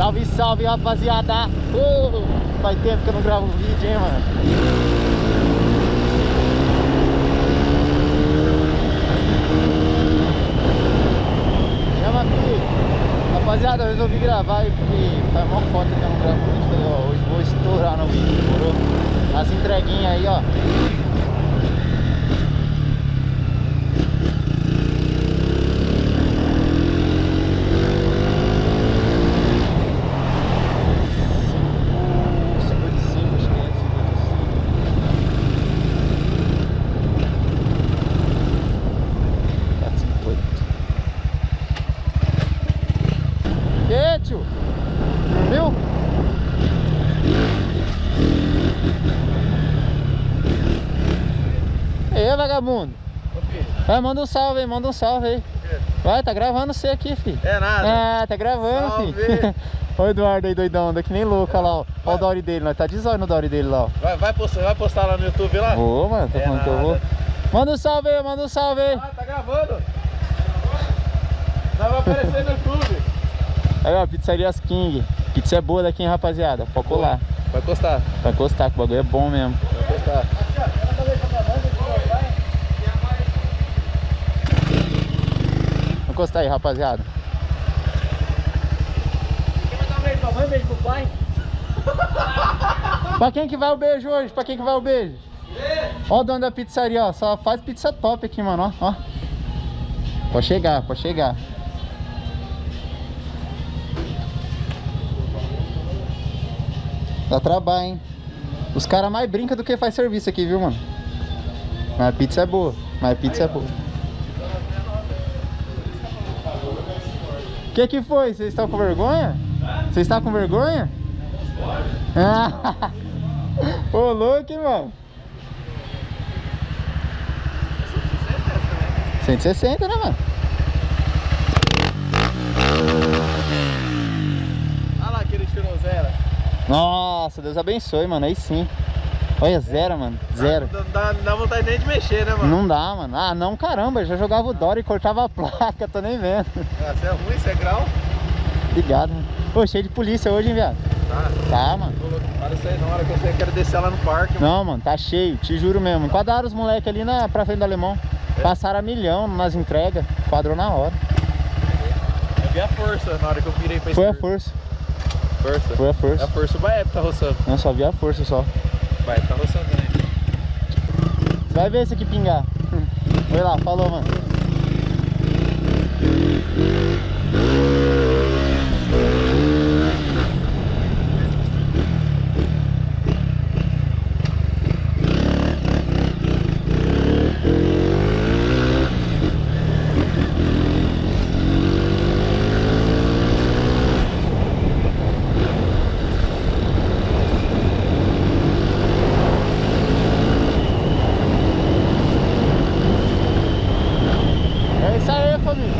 Salve, salve, rapaziada! Uh, faz tempo que eu não gravo vídeo, hein, mano? Rapaziada, eu resolvi gravar porque faz mó foto que eu não gravo vídeo. Falei, ó, hoje vou estourar no vídeo, demorou? As entreguinhas aí, ó. E vagabundo? Vai, manda um salve aí, manda um salve aí. Vai, tá gravando você aqui, filho. É nada. Ah, tá gravando, Salve. filho. Olha o Eduardo aí, doidão, anda que nem louco, olha lá, ó. Olha o Dory dele, nós tá de zóio no Dory dele lá, ó. Vai, vai, postar, vai postar lá no YouTube lá? Vou, mano, tô É falando que eu vou. nada. Manda um salve aí, manda um salve aí. Ah, tá gravando. Nós vai aparecer no YouTube. Aí, ó, pizzarias King. Pizza é boa daqui, hein, rapaziada. Pode colar. Vai postar, Vai encostar, que o bagulho é bom mesmo. vai postar. Vou encostar aí, rapaziada. Quer mandar um beijo pra mãe, um beijo pro pai? Pra quem que vai o beijo hoje? Pra quem que vai o beijo? Ó o dono da pizzaria, ó. Só faz pizza top aqui, mano, ó. ó. Pode chegar, pode chegar. Dá trabalho, hein? Os caras mais brincam do que faz serviço aqui, viu, mano? Mas a pizza é boa. Mas a pizza é boa. Que que foi? Vocês estão com vergonha? Vocês estão com vergonha? Ah, Ô, louco, mano? 160, né, mano? Olha lá aquele tirou zero. Nossa, Deus abençoe, mano. Aí sim. Olha, zero, mano. Zero. Não dá, não dá vontade nem de mexer, né, mano? Não dá, mano. Ah, não, caramba. Já jogava o Dory e cortava a placa. Tô nem vendo. Ah, Você é ruim, você é grau? Obrigado, mano. Pô, cheio de polícia hoje, hein, viado? Tá. Tá, mano. Para isso aí na hora que eu quero descer lá no parque. mano. Não, mano, tá cheio. Te juro mesmo. Enquadraram os moleques ali na, pra frente do alemão. Passaram a milhão nas entregas. Quadrou na hora. Eu vi a força na hora que eu virei pra Foi a esquerda. força. Força. Foi a É a força. força o Baep tá roçando. Não, só vi a força só. Baep tá roçando também. Vai ver esse aqui pingar. Vai lá, falou, mano. É isso aí, família.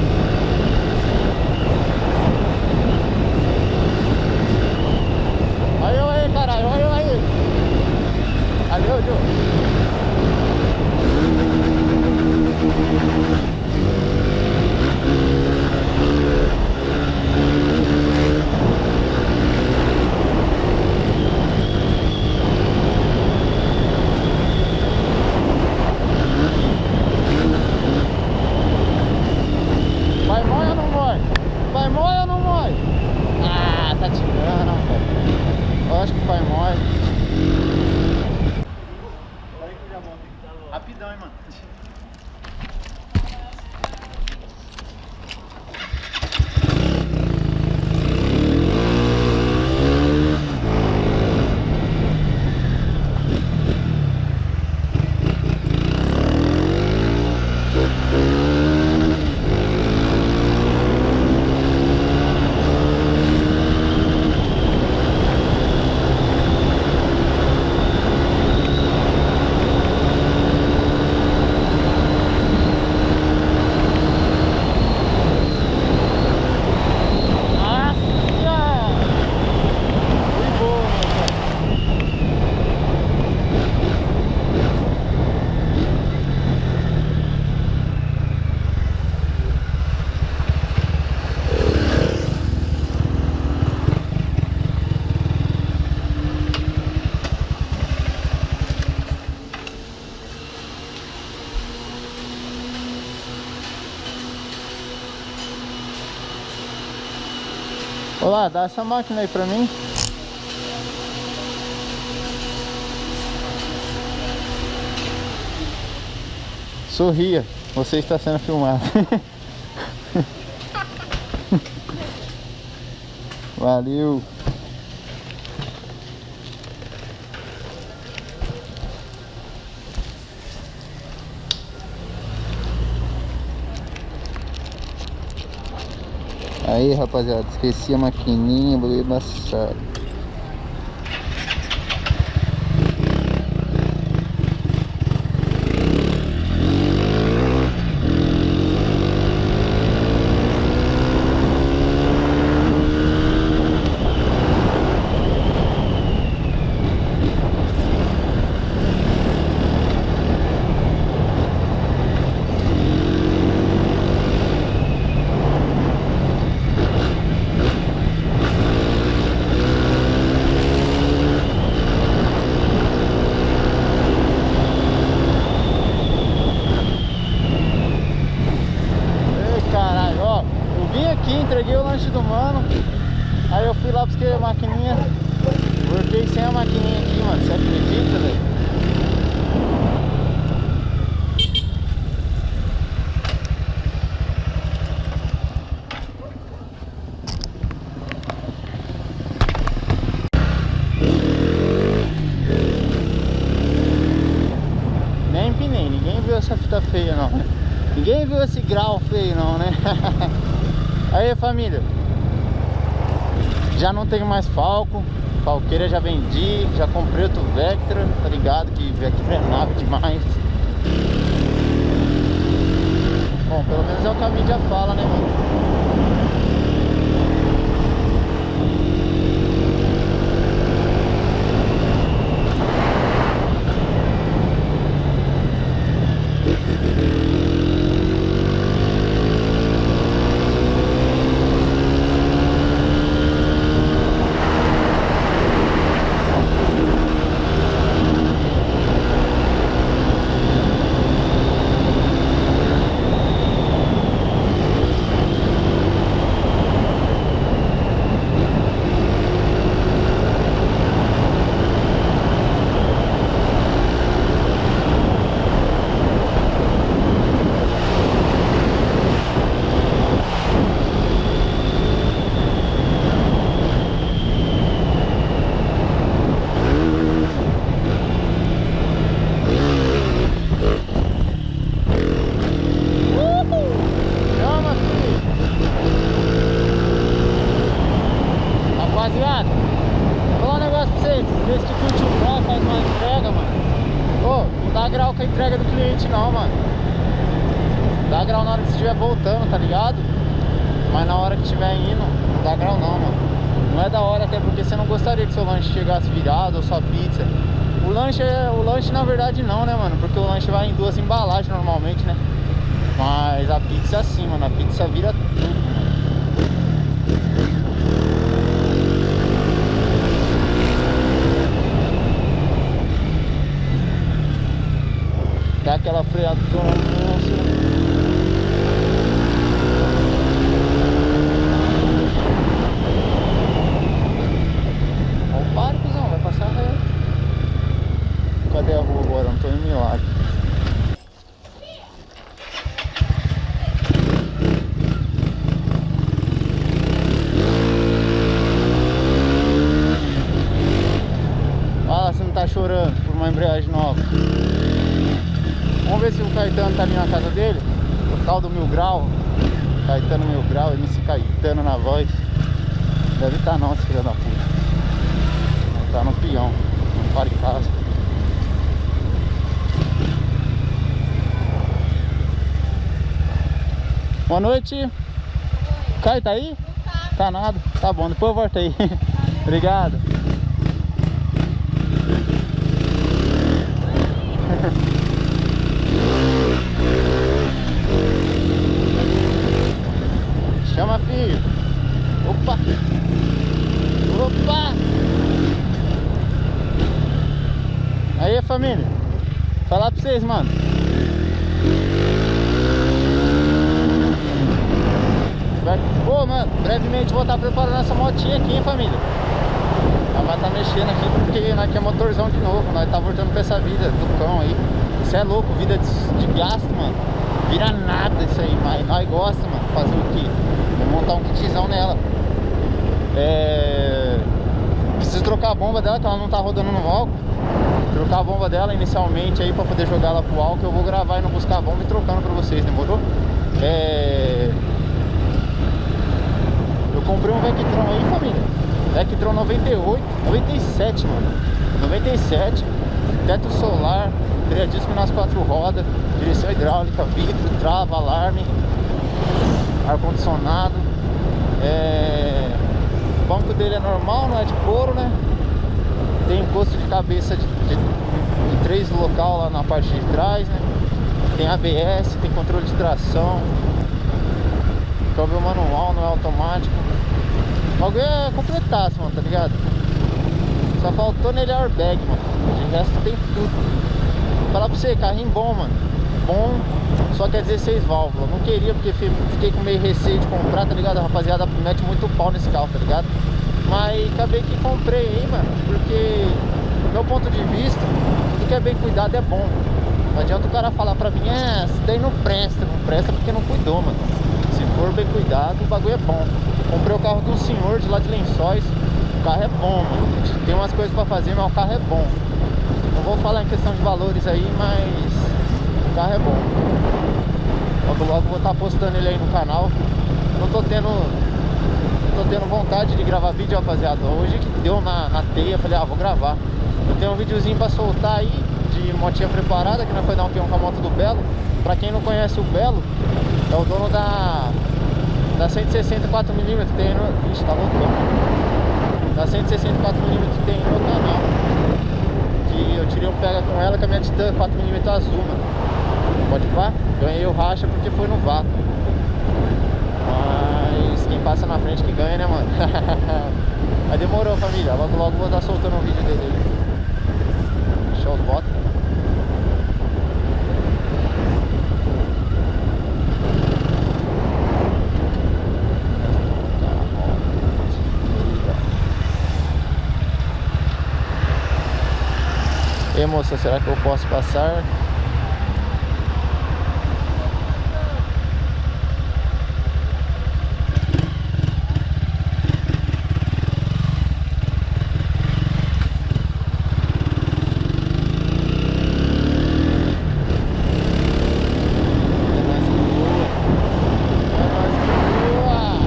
Olha eu aí, caralho. Olha eu aí. Valeu, Joe. Olá, dá essa máquina aí pra mim. Sorria, você está sendo filmado. Valeu. Aí rapaziada, esqueci a maquininha, bagulho embaçado. Ei, caralho, ó, eu vim aqui, entreguei o lanche do mano, aí eu fui lá buscar a maquininha, voltei sem a maquininha aqui, mano, você acredita, velho? Nem empinei, ninguém viu essa fita feia não, né? Ninguém viu esse grau feio não, né? Aí família Já não tenho mais Falco Falqueira já vendi Já comprei outro Vectra, tá ligado? Que Vectra é nave demais Bom, pelo menos é o que a mídia fala, né mano? Chama, filho. Rapaziada, vou falar um negócio pra vocês. Vê se tu curte o grau, faz uma entrega, mano. Ô, não dá grau com a entrega do cliente não, mano. Dá grau na hora que você estiver voltando, tá ligado? Mas na hora que estiver indo, não dá grau não, mano. Não é da hora, até porque você não gostaria que seu lanche chegasse virado ou sua pizza. O lanche, é- o lanche na verdade não, né, mano? Porque o lanche vai em duas embalagens normalmente, né? Mas a pizza assim, mano. A pizza vira tudo, mano. Dá aquela freada Ó o pare, cuzão, vai passar reto. Cadê a rua agora? Não tô em milagre. Fala se não tá chorando por uma embreagem nova. Vamos ver se o Caetano tá ali na casa dele. O tal do Mil Grau. Caetano Mil Grau, MC Caetano na voz. Deve estar tá não, esse filho da puta. Tá no peão. Não para em casa. Boa noite. Caio tá aí? Tá nada. Tá bom, depois eu volto aí. Obrigado. Chama filho. Opa. Opa. Aí família. Falar pra vocês, mano. feedback. Ô, mano, brevemente vou estar preparando essa motinha aqui, hein, família. Ela vai estar mexendo aqui porque nós quer motorzão de novo. Nós tá voltando pra essa vida do cão aí. Isso é louco, vida de, de gasto, mano. Vira nada isso aí, mas nós gosta, mano. Fazer o quê? Vou montar um kitzão nela. É... Preciso trocar a bomba dela, que ela não tá rodando no álcool. Trocar a bomba dela inicialmente aí pra poder jogar ela pro álcool. Eu vou gravar e não buscar a bomba e trocando pra vocês, demorou? É... Eu comprei um Vectron aí, família. Vectron 98, 97, mano. 97. Teto solar, freio disco nas quatro rodas, direção hidráulica, vidro, trava, alarme, ar-condicionado. É... O banco dele é normal, não é de couro, né? Tem encosto de cabeça de, de, três local lá na parte de trás, né? Tem ABS, tem controle de tração. Câmbio manual, não é automático. O bagulho é completaço, mano, tá ligado? Só faltou nele airbag, mano. De resto tem tudo. Falar pra você, carrinho bom, mano. Bom, só que é 16 válvulas. Não queria porque fiquei com meio receio de comprar, tá ligado? A rapaziada mete muito pau nesse carro, tá ligado? Mas acabei que comprei aí, mano. Porque, do meu ponto de vista, tudo que é bem cuidado é bom. Não adianta o cara falar pra mim, é, isso daí não presta. Não presta porque não cuidou, mano. Se for bem cuidado, o bagulho é bom. Comprei o carro de um senhor de lá de Lençóis. O carro é bom, mano. Tem umas coisas pra fazer, mas o carro é bom. Não vou falar em questão de valores aí, mas o carro é bom. Logo logo vou estar tá postando ele aí no canal. Não tô tendo. Tô tendo vontade de gravar vídeo, rapaziada. Hoje que deu na, na teia, falei, ah, vou gravar. Tenho um videozinho pra soltar aí de motinha preparada, que nós foi dar um peão com a moto do Belo. Pra quem não conhece o Belo, é o dono da, da 160 4mm que tem no. Ixi, tá loucão. Da 164mm que tem no canal. Que eu tirei um pega com ela com a minha Titan 4mm azul, mano. Pode pá? Ganhei o racha porque foi no vácuo. Mas quem passa na frente que ganha, né, mano? Mas demorou, família. Logo, logo vou estar soltando um vídeo dele aí. Show de bota. E moça, será que eu posso passar? É nóis que voa. É nóis que voa.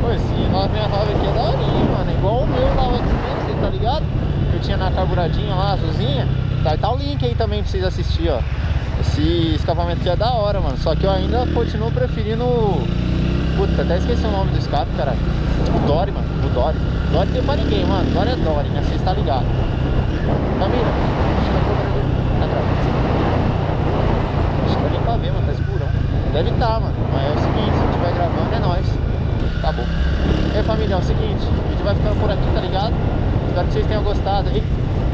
Pô, esse 969 aqui é daorinha, mano. É igual o meu lá, o X-Men, tá ligado? Que eu tinha na carburadinha lá, azulzinha. Tá, tá o link aí também pra vocês assistirem, ó. Esse escapamento aqui é da hora, mano. Só que eu ainda continuo preferindo... Puta, até esqueci o nome do escape, cara. O Dory, mano. O Dory. Dory tem pra ninguém, mano. Dory é Dory, né? Vocês tá ligado. A do- tá. Acho que pra ver, mano. Tá escurão. Deve tá, mano. Mas é o seguinte, se estiver gravando, é nóis. Acabou. E aí, família, é o seguinte. O vídeo vai ficando por aqui, tá ligado? Espero que vocês tenham gostado aí.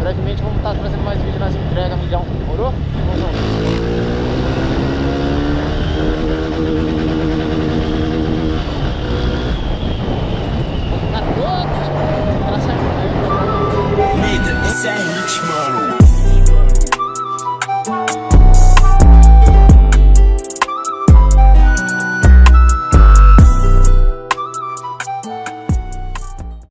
Brevemente vamos estar trazendo mais vídeos nas entregas, milhão. Demorou? Vamos junto. Vou ficar todo. Ela